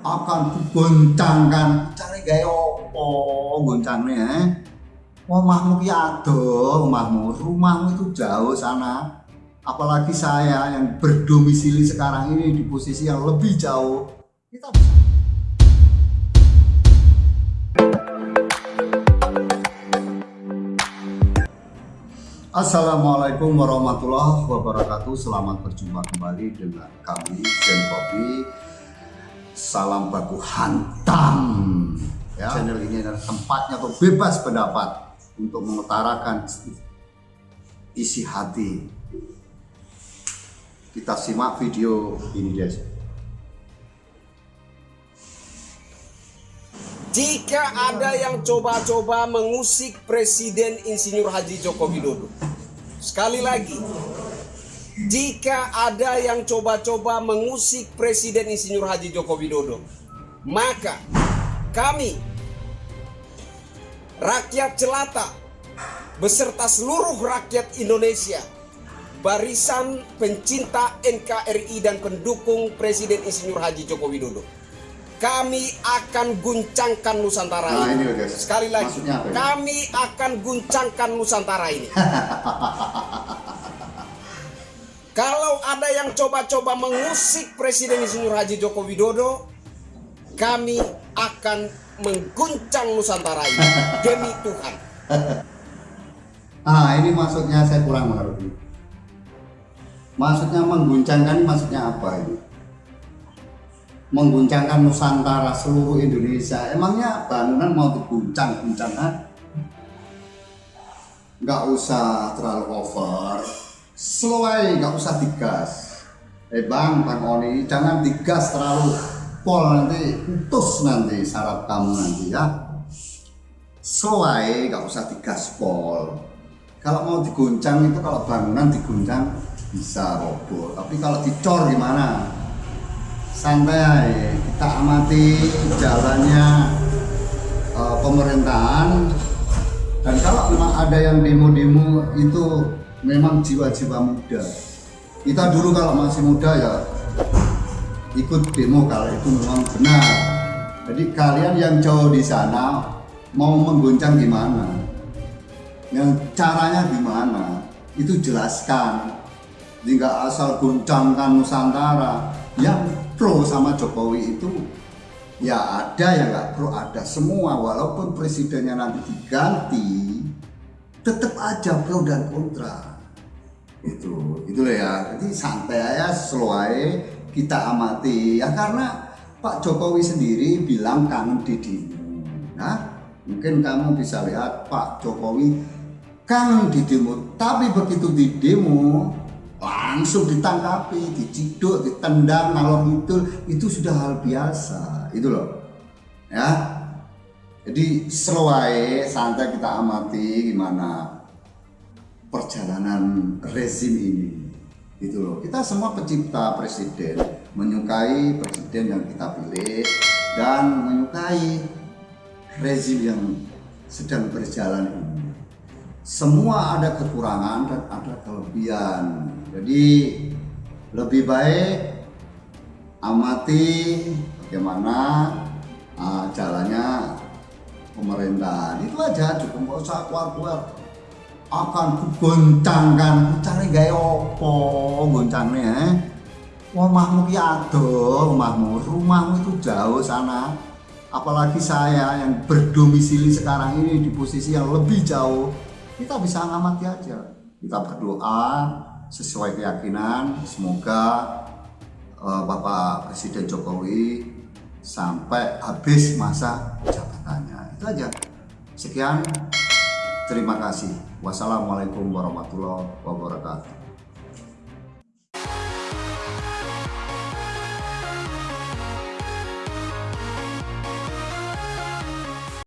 akan kugoncangkan cari gaya opo goncangnya eh? Omahmu ki adoh, omahmu, rumahmu itu jauh sana. Apalagi saya yang berdomisili sekarang ini di posisi yang lebih jauh. Kita Assalamualaikum warahmatullahi wabarakatuh Selamat berjumpa kembali dengan kami Zen Kopi Salam baku hantam. Ya. Channel ini adalah tempatnya untuk bebas pendapat Untuk mengutarakan isi hati. Kita simak video ini guys. Jika ada yang coba-coba mengusik Presiden Insinyur Haji Joko Widodo, sekali lagi, jika ada yang coba-coba mengusik Presiden Insinyur Haji Joko Widodo, maka kami, rakyat jelata, beserta seluruh rakyat Indonesia, barisan pencinta NKRI dan pendukung Presiden Insinyur Haji Joko Widodo, kami akan guncangkan Nusantara Nah, ini. Sekali lagi, kami akan guncangkan Nusantara ini. Kalau ada yang coba-coba mengusik Presiden Insinyur Haji Joko Widodo, kami akan mengguncang Nusantara ini demi Tuhan. Ah ini maksudnya saya kurang mengerti Maksudnya mengguncangkan maksudnya apa ini? Mengguncangkan Nusantara seluruh Indonesia Emangnya bangunan mau diguncang-guncang ah? Nggak usah terlalu over Slow aja, nggak usah digas. Eh bang, bang Oni Jangan digas terlalu pol nanti Putus nanti saraf kamu nanti ya. Slow aja, nggak usah digas pol. Kalau mau diguncang itu kalau bangunan diguncang bisa roboh tapi kalau dicor gimana? Santai kita amati jalannya eh, pemerintahan. Dan kalau memang ada yang demo-demo itu memang jiwa-jiwa muda. Kita dulu kalau masih muda ya ikut demo kalau itu memang benar. Jadi kalian yang jauh di sana mau mengguncang gimana yang caranya gimana itu jelaskan. Jika asal guncangkan Nusantara yang pro sama Jokowi itu ya ada yang nggak pro ada semua. Walaupun presidennya nanti diganti tetap aja pro dan kontra. Itu itu ya. Jadi santai aja aja kita amati. Ya karena Pak Jokowi sendiri bilang kangen didimu. Nah mungkin kamu bisa lihat Pak Jokowi kangen di demo tapi begitu di demo langsung ditangkapi diciduk ditendang ngalor itu itu sudah hal biasa. Itu loh. Ya jadi aja, santai kita amati gimana perjalanan rezim ini. Itu loh. Kita semua pencipta presiden menyukai presiden yang kita pilih dan menyukai rezim yang sedang berjalan ini. Semua ada kekurangan dan ada kelebihan. Jadi lebih baik amati bagaimana uh, jalannya pemerintahan. Itu aja cukup nggak usah keluar-keluar. Akan goncangkan cari gaya opo goncangnya omahmu ki adoh omahmu rumahmu itu jauh sana. Apalagi saya yang berdomisili sekarang ini di posisi yang lebih jauh. Kita bisa ngamati aja. Kita berdoa sesuai keyakinan. Semoga uh, Bapak Presiden Jokowi sampai habis masa jabatannya itu aja sekian terima kasih. Wassalamualaikum warahmatullahi wabarakatuh